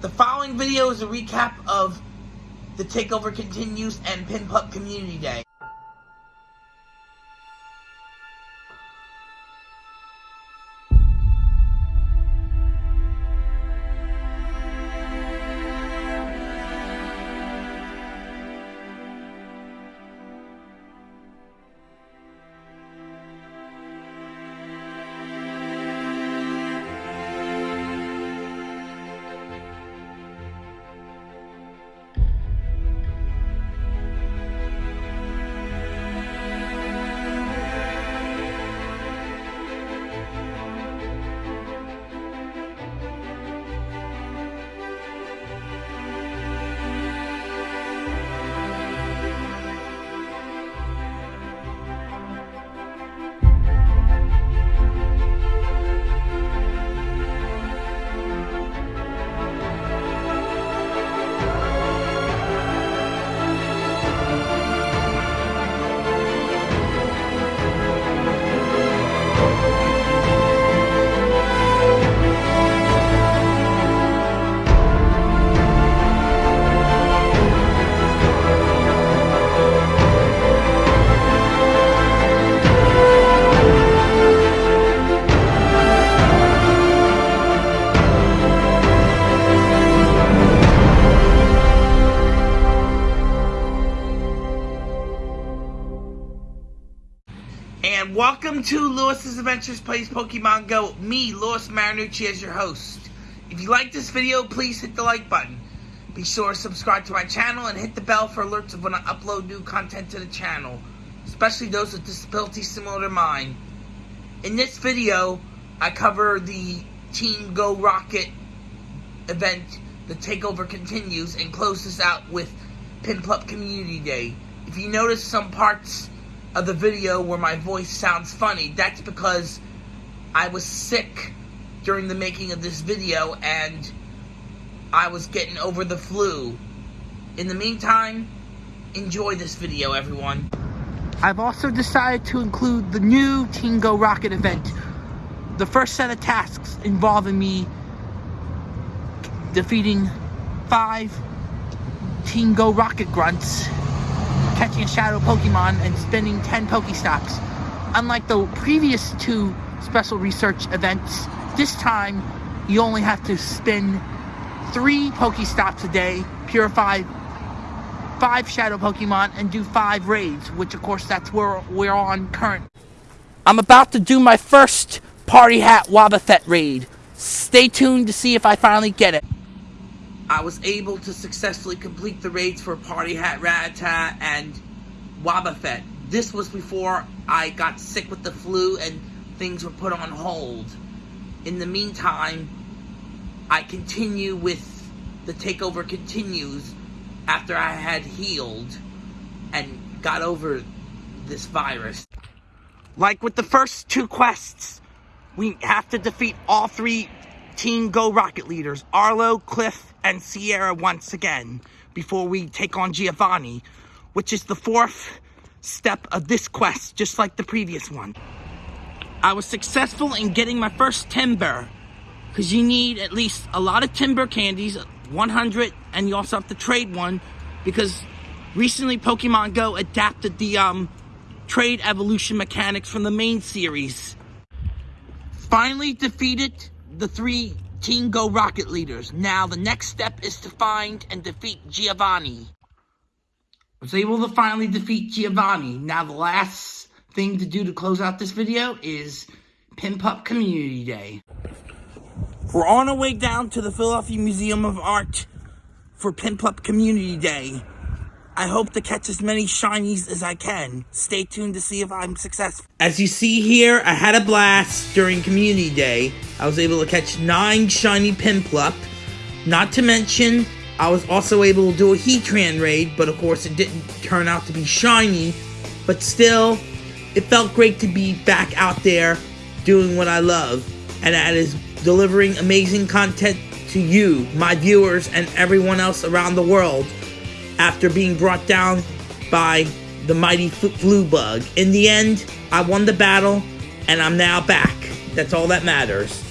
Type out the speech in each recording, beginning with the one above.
The following video is a recap of the Takeover Continues and Piplup Community Day. And welcome to Lewis's Adventures Plays Pokemon Go. Me, Lewis Marinucci, as your host. If you like this video, please hit the like button. Be sure to subscribe to my channel and hit the bell for alerts of when I upload new content to the channel, especially those with disabilities similar to mine. In this video, I cover the Team Go Rocket event, the takeover continues, and close this out with Piplup Community Day. If you notice some parts of the video where my voice sounds funny, that's because I was sick during the making of this video and I was getting over the flu. In the meantime, enjoy this video, everyone. I've also decided to include the new Team Go Rocket event. The first set of tasks involving me defeating five Team Go Rocket grunts catching a shadow Pokemon and spending 10 Pokestops. Unlike the previous two special research events, this time you only have to spin three Pokestops a day, purify five shadow Pokemon, and do five raids, which of course that's where we're on current. I'm about to do my first Party Hat Wobbuffet raid. Stay tuned to see if I finally get it. I was able to successfully complete the raids for Party Hat Rattata and Wobbuffet. This was before I got sick with the flu and things were put on hold. In the meantime, I continue with the takeover continues after I had healed and got over this virus. Like with the first two quests, we have to defeat all three Team Go Rocket leaders, Arlo, Cliff, and Sierra once again, before we take on Giovanni, which is the fourth step of this quest, just like the previous one. I was successful in getting my first Timburr, because you need at least a lot of Timburr candies, 100, and you also have to trade one, because recently Pokemon Go adapted the um, trade evolution mechanics from the main series. Finally defeated the three Team Go Rocket leaders. Now, the next step is to find and defeat Giovanni. I was able to finally defeat Giovanni. Now, the last thing to do to close out this video is Piplup Community Day. We're on our way down to the Philadelphia Museum of Art for Piplup Community Day. I hope to catch as many shinies as I can. Stay tuned to see if I'm successful. As you see here, I had a blast during Community Day. I was able to catch 9 shiny Piplup. Not to mention, I was also able to do a Heatran raid, but of course it didn't turn out to be shiny. But still, it felt great to be back out there doing what I love. And that is delivering amazing content to you, my viewers, and everyone else around the world after being brought down by the mighty flu bug. In the end, I won the battle, and I'm now back. That's all that matters.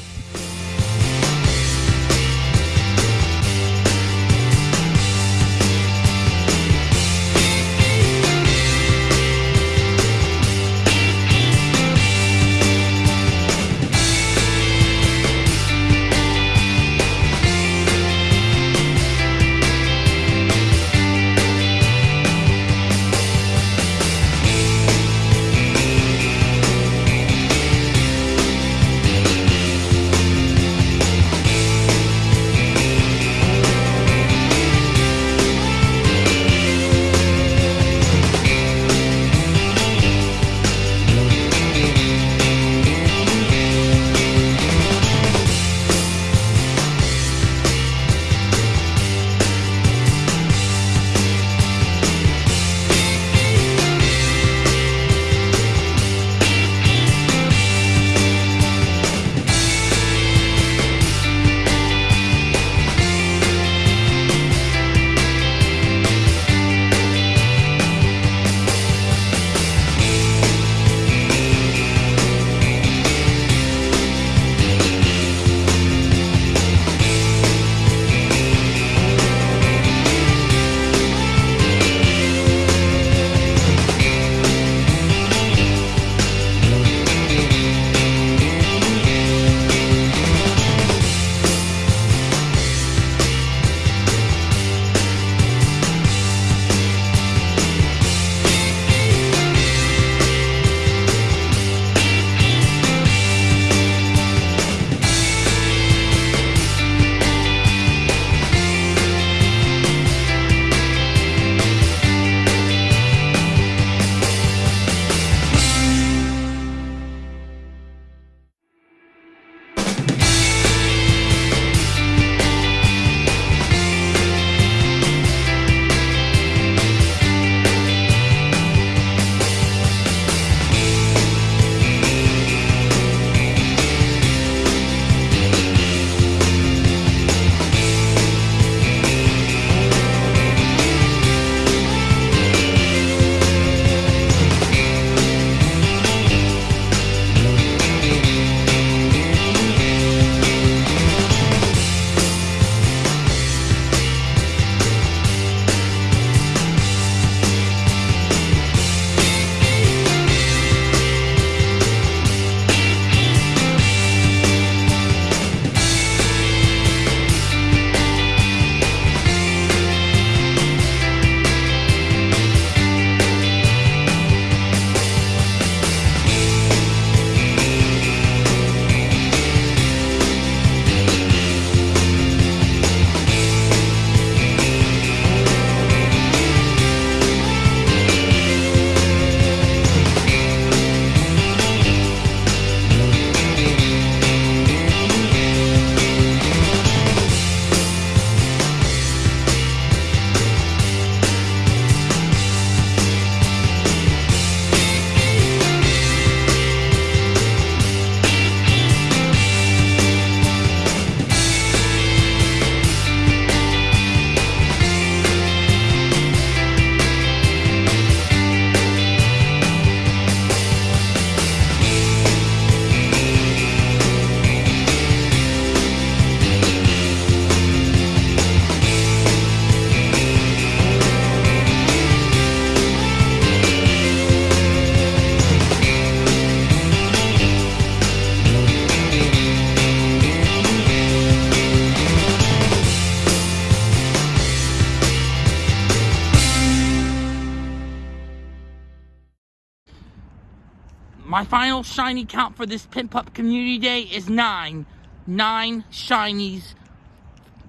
My final shiny count for this Piplup Community Day is nine. Nine shinies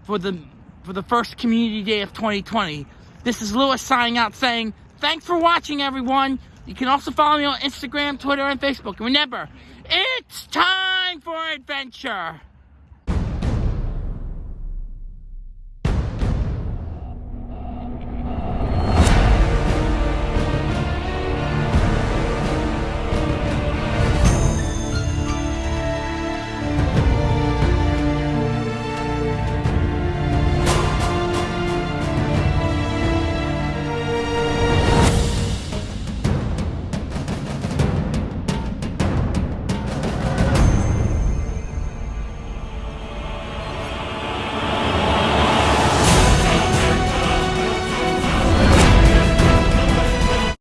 for the for the first Community Day of 2020. This is Lewis signing out saying, thanks for watching, everyone. You can also follow me on Instagram, Twitter, and Facebook. Remember, it's time for adventure.